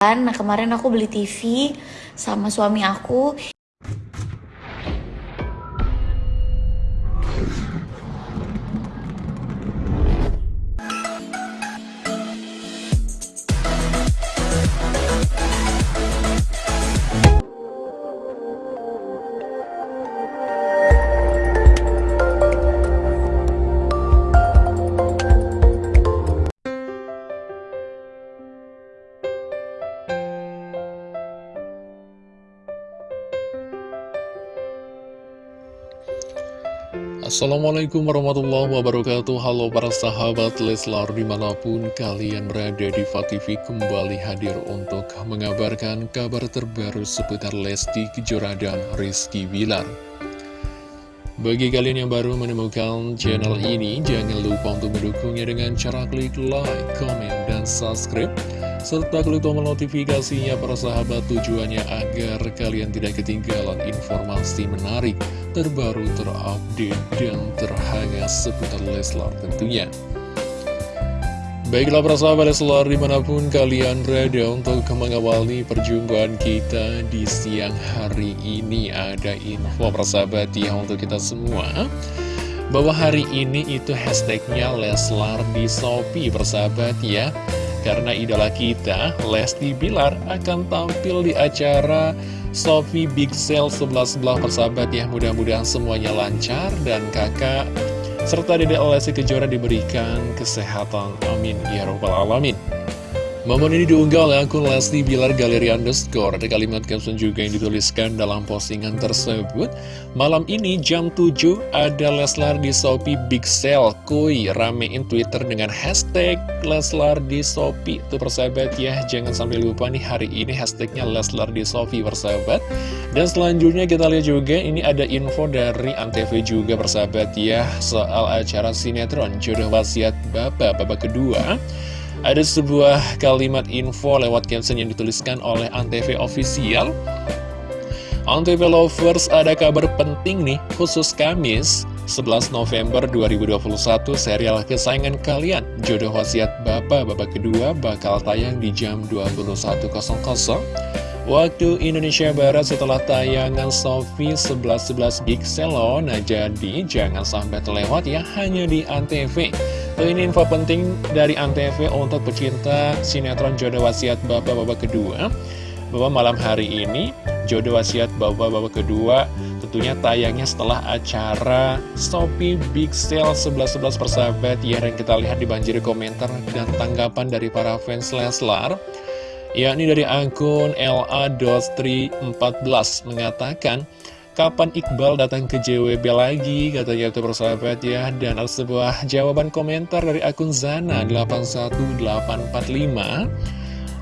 Nah kemarin aku beli TV sama suami aku Assalamualaikum warahmatullahi wabarakatuh. Halo para sahabat Leslar di mana pun kalian berada di TV kembali hadir untuk mengabarkan kabar terbaru seputar Lesti Kejora dan Rizky Bilar. Bagi kalian yang baru menemukan channel ini jangan lupa untuk mendukungnya dengan cara klik like, comment, dan subscribe serta klik tombol notifikasinya para sahabat tujuannya agar kalian tidak ketinggalan informasi menarik, terbaru, terupdate, dan terhangat seputar Leslar tentunya. Baiklah para sahabat Leslar di mana pun kalian berada untuk mengawali perjumpaan kita di siang hari ini ada info para sahabat ya untuk kita semua bahwa hari ini itu hashtagnya Leslar di Shopee persahabat ya karena idola kita, Lesti Bilar, akan tampil di acara Sofi Big Sale 11 belah persahabat ya. Mudah-mudahan semuanya lancar dan kakak serta Dede Lesti Kejora diberikan kesehatan. Amin. Ya Rabbal Alamin. Momen ini diunggah oleh akun Lesti Bilar Galeri Underscore. Ada kalimat caption juga yang dituliskan dalam postingan tersebut. Malam ini jam 7 ada Leslar di Shopee Big Sale. Kuy, ramein Twitter dengan hashtag Leslar di Shopee. Itu persahabat ya, jangan sampai lupa nih hari ini hashtagnya Leslar di Shopee persahabat. Dan selanjutnya kita lihat juga ini ada info dari Antv juga persahabat ya. Soal acara sinetron Jodoh Wasiat Bapak, Bapak kedua. Ada sebuah kalimat info lewat caption yang dituliskan oleh Antv Official. Antv Lovers ada kabar penting nih, khusus Kamis 11 November 2021 serial kesayangan kalian Jodoh Wasiat Bapak Bapak kedua bakal tayang di jam 21.00 Waktu Indonesia Barat setelah tayangan Sofi 11.11 Big Selo Nah jadi jangan sampai terlewat ya hanya di Antv. Ini info penting dari Antv untuk pecinta sinetron Jodoh Wasiat Bapak-Bapak kedua. Bahwa malam hari ini Jodoh Wasiat Bapak-Bapak kedua tentunya tayangnya setelah acara Shopee Big Sale 11-11 persahabat. Ya Dan kita lihat dibanjiri komentar dan tanggapan dari para fans Leslar yakni dari akun LA.314 mengatakan Kapan Iqbal datang ke JWB lagi? Katanya itu persahabat ya. Dan ada sebuah jawaban komentar dari akun Zana81845.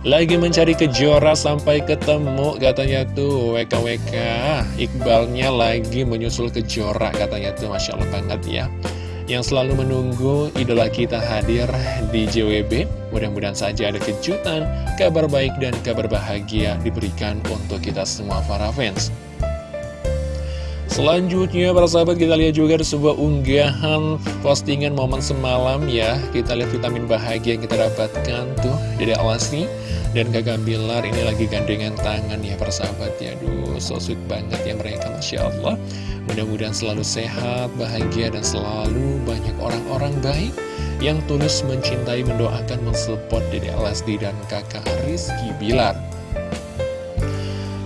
Lagi mencari kejora sampai ketemu katanya tuh WKWK Iqbalnya lagi menyusul kejora katanya tuh Masya Allah banget ya Yang selalu menunggu idola kita hadir di JWB Mudah-mudahan saja ada kejutan, kabar baik dan kabar bahagia diberikan untuk kita semua para fans Selanjutnya para sahabat kita lihat juga ada sebuah unggahan postingan momen semalam ya. Kita lihat vitamin bahagia yang kita dapatkan tuh Dede Alasi dan kakak Bilar ini lagi gandengan tangan ya para sahabat ya. Aduh so sweet banget ya mereka Masya Allah. Mudah-mudahan selalu sehat, bahagia dan selalu banyak orang-orang baik Yang tulus mencintai, mendoakan, mensupport Dede Alasti dan kakak Rizky Bilar.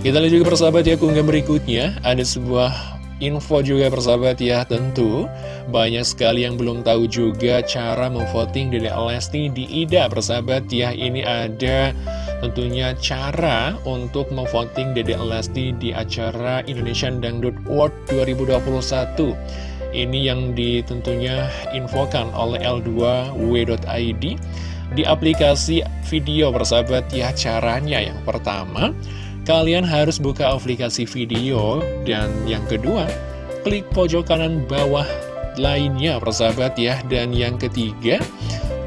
Kita lihat juga persahabat ya keunggahan berikutnya. Ada sebuah info juga persahabat ya. Tentu banyak sekali yang belum tahu juga cara memvoting Dede Lesti di IDA persahabat ya. Ini ada tentunya cara untuk memvoting Dede Lesti di acara Indonesian Dangdut Award 2021 ini yang ditentunya infokan oleh L2W.id di aplikasi video persahabat ya. Caranya yang pertama Kalian harus buka aplikasi video dan yang kedua, klik pojok kanan bawah lainnya persahabat ya. Dan yang ketiga,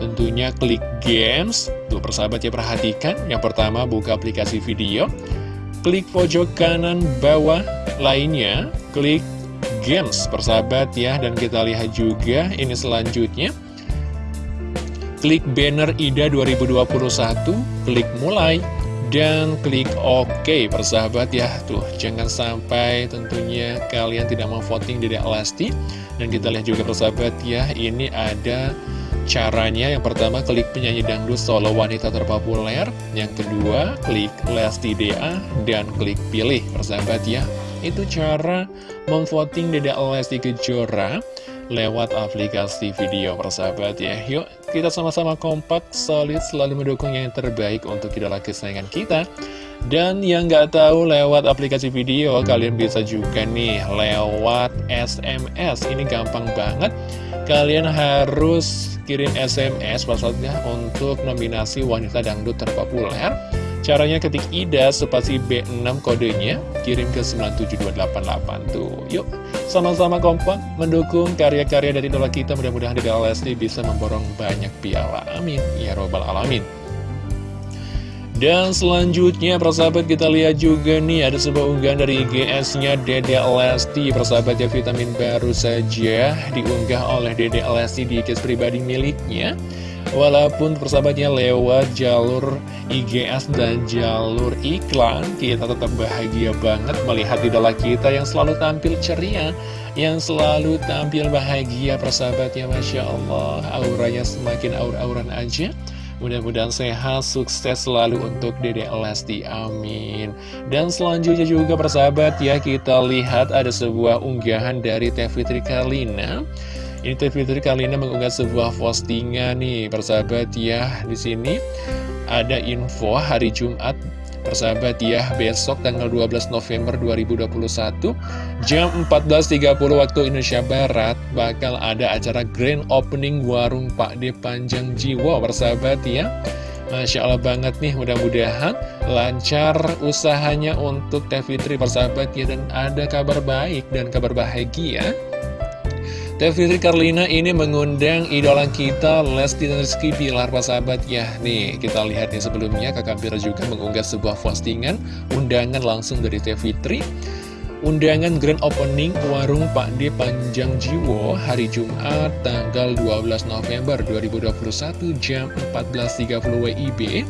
tentunya klik games. Tuh persahabat ya perhatikan, yang pertama buka aplikasi video, klik pojok kanan bawah lainnya, klik games persahabat ya. Dan kita lihat juga ini selanjutnya. Klik banner IDA 2021, klik mulai, dan klik OK persahabat ya. Tuh jangan sampai tentunya kalian tidak mau voting Dede Lesti dan kita lihat juga persahabat ya ini ada caranya. Yang pertama klik penyanyi dangdut solo wanita terpopuler. Yang kedua klik Lesti DA dan klik pilih persahabat ya. Itu cara memvoting Dede Lesti Kejora lewat aplikasi video persahabat ya. Yuk kita sama-sama kompak, solid, selalu mendukung yang terbaik untuk idola kesayangan kita. Dan yang nggak tahu lewat aplikasi video kalian bisa juga nih lewat SMS Ini gampang banget. Kalian harus kirim SMS maksudnya untuk nominasi wanita dangdut terpopuler Caranya ketik IDA spasi B6 kodenya kirim ke 97288 tuh. Yuk, sama-sama kompak mendukung karya-karya dari idola kita. Mudah-mudahan di Lesti bisa memborong banyak piala. Amin. Ya robbal alamin. Dan selanjutnya persahabat kita lihat juga nih ada sebuah unggahan dari IGS-nya Dede Lesti. Persahabat ya vitamin baru saja diunggah oleh Dede Lesti di IGS pribadi miliknya. Walaupun persahabatnya lewat jalur IGS dan jalur iklan Kita tetap bahagia banget melihat idola kita yang selalu tampil ceria Yang selalu tampil bahagia persahabatnya Masya Allah. Auranya semakin aur-auran aja Mudah-mudahan sehat, sukses selalu untuk Dede Lesti, amin Dan selanjutnya juga persahabat ya kita lihat ada sebuah unggahan dari Teh Fitri Karlina ini Teh Fitri kali ini mengunggah sebuah postingan nih, persahabat ya. Di sini ada info hari Jumat Persahabat ya, besok tanggal 12 November 2021 Jam 14.30 waktu Indonesia Barat Bakal ada acara grand opening warung Pak De Panjang Jiwa Persahabat ya. Masya Allah banget nih, mudah-mudahan lancar usahanya untuk Teh Fitri persahabat ya Dan ada kabar baik dan kabar bahagia Fitri Karlina ini mengundang idola kita Lesti dan Rizky Bilar sahabat ya Nih kita lihat nih sebelumnya kakak Bira juga mengunggah sebuah postingan Undangan langsung dari Teh Fitri. Undangan grand opening warung Pak D Panjang Jiwo hari Jumat tanggal 12 November 2021 jam 14.30 WIB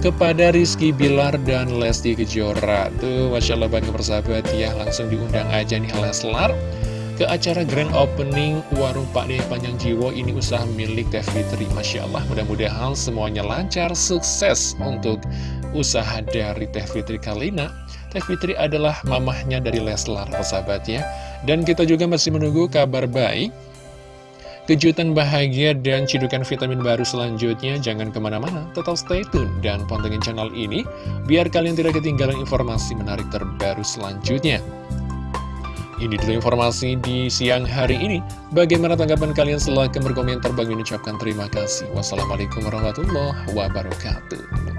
kepada Rizky Bilar dan Lesti Kejora. Tuh Masya Allah bangga persahabat ya langsung diundang aja nih Leslar ke acara grand opening warung Pak De Panjang Jiwo ini usaha milik Teh Fitri Masya Allah. Mudah-mudahan semuanya lancar sukses untuk usaha dari Teh Fitri Kalina Teh Fitri adalah mamahnya dari Leslar sahabatnya dan kita juga masih menunggu kabar baik kejutan bahagia dan cidukan vitamin baru selanjutnya. Jangan ke mana-mana tetap stay tune dan pantengin channel ini biar kalian tidak ketinggalan informasi menarik terbaru selanjutnya ini dulu informasi di siang hari ini. Bagaimana tanggapan kalian? Silahkan berkomentar. Bagi ucapkan terima kasih. Wassalamualaikum warahmatullahi wabarakatuh.